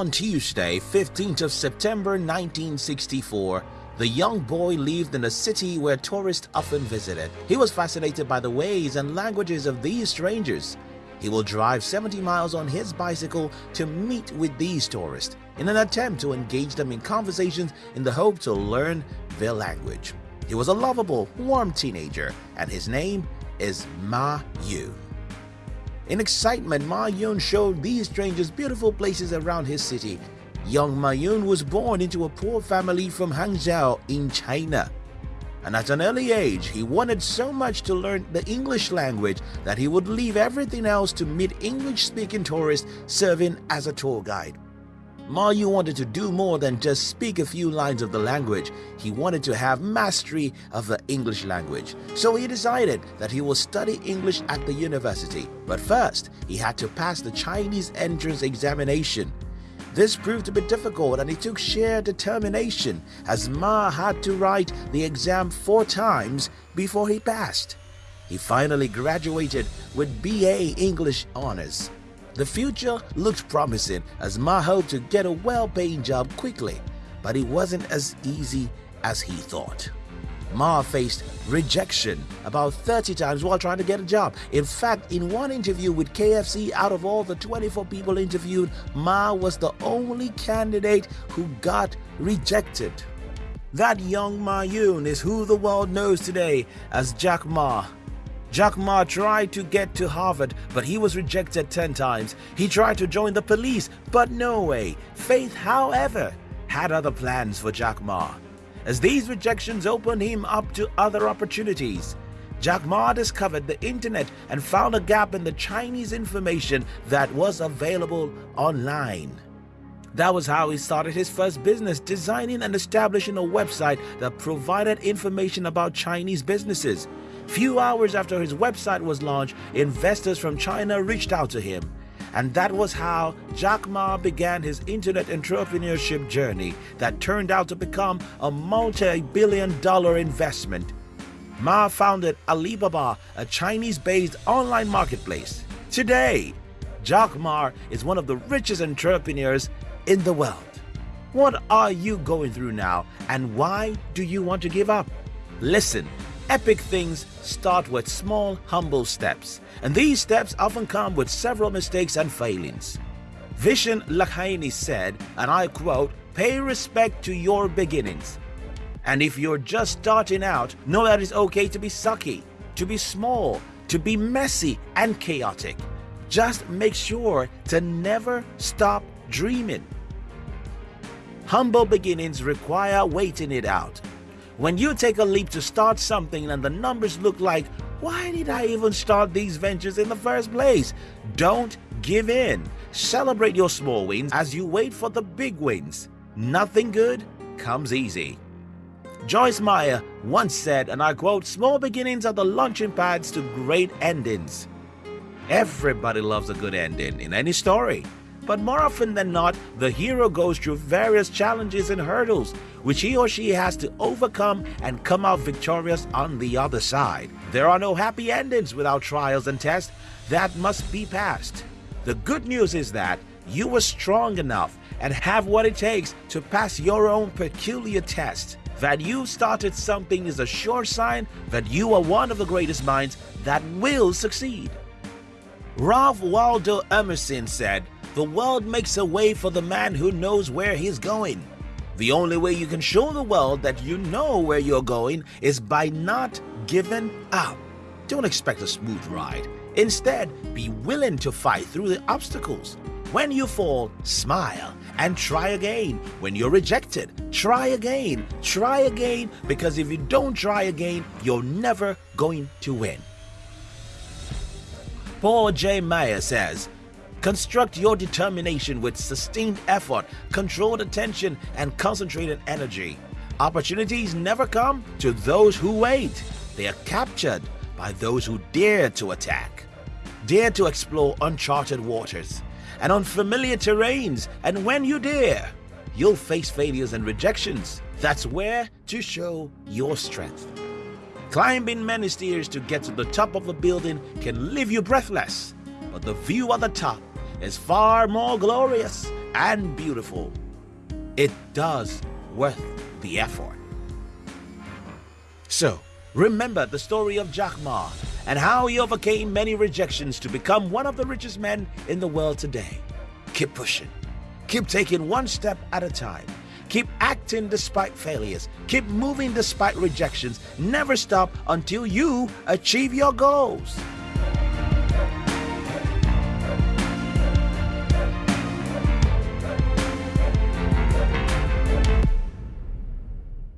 On Tuesday, 15th of September 1964, the young boy lived in a city where tourists often visited. He was fascinated by the ways and languages of these strangers. He will drive 70 miles on his bicycle to meet with these tourists in an attempt to engage them in conversations in the hope to learn their language. He was a lovable, warm teenager, and his name is Ma Yun. In excitement, Ma Yun showed these strangers beautiful places around his city. Young Ma Yun was born into a poor family from Hangzhou in China. And at an early age, he wanted so much to learn the English language that he would leave everything else to meet English-speaking tourists serving as a tour guide. Ma Yun wanted to do more than just speak a few lines of the language. He wanted to have mastery of the English language. So he decided that he will study English at the university. But first, he had to pass the Chinese entrance examination. This proved to be difficult and it took sheer determination as Ma had to write the exam four times before he passed. He finally graduated with BA English Honors. The future looked promising as Ma hoped to get a well-paying job quickly, but it wasn't as easy as he thought. Ma faced rejection about 30 times while trying to get a job. In fact, in one interview with KFC, out of all the 24 people interviewed, Ma was the only candidate who got rejected. That young Ma Yun is who the world knows today as Jack Ma. Jack Ma tried to get to Harvard, but he was rejected 10 times. He tried to join the police, but no way. Faith, however, had other plans for Jack Ma. As these rejections opened him up to other opportunities, Jack Ma discovered the internet and found a gap in the Chinese information that was available online. That was how he started his first business, designing and establishing a website that provided information about Chinese businesses. Few hours after his website was launched, investors from China reached out to him. And that was how Jack Ma began his internet entrepreneurship journey that turned out to become a multi-billion dollar investment. Ma founded Alibaba, a Chinese-based online marketplace. Today, Jack Ma is one of the richest entrepreneurs in the world. What are you going through now and why do you want to give up? Listen Epic things start with small, humble steps, and these steps often come with several mistakes and failings. Vishen Lakhiani said, and I quote, pay respect to your beginnings. And if you're just starting out, know that it's okay to be sucky, to be small, to be messy and chaotic. Just make sure to never stop dreaming. Humble beginnings require waiting it out. When you take a leap to start something and the numbers look like, why did I even start these ventures in the first place? Don't give in. Celebrate your small wins as you wait for the big wins. Nothing good comes easy. Joyce Meyer once said, and I quote, small beginnings are the launching pads to great endings. Everybody loves a good ending in any story. But more often than not, the hero goes through various challenges and hurdles, which he or she has to overcome and come out victorious on the other side. There are no happy endings without trials and tests that must be passed. The good news is that you were strong enough and have what it takes to pass your own peculiar test. That you started something is a sure sign that you are one of the greatest minds that will succeed. Ralph Waldo Emerson said, the world makes a way for the man who knows where he's going. The only way you can show the world that you know where you're going is by not giving up. Don't expect a smooth ride. Instead, be willing to fight through the obstacles. When you fall, smile and try again. When you're rejected, try again. Try again because if you don't try again, you're never going to win. Paul J. Meyer says, Construct your determination with sustained effort, controlled attention, and concentrated energy. Opportunities never come to those who wait. They are captured by those who dare to attack. Dare to explore uncharted waters and unfamiliar terrains, and when you dare, you'll face failures and rejections. That's where to show your strength. Climbing many stairs to get to the top of a building can leave you breathless, but the view at the top is far more glorious. and beautiful. It does worth the effort. So, remember the story of Jack Ma and how he overcame many rejections to become one of the richest men in the world today. Keep pushing. Keep taking one step at a time. Keep acting despite failures. Keep moving despite rejections. Never stop until you achieve your goals.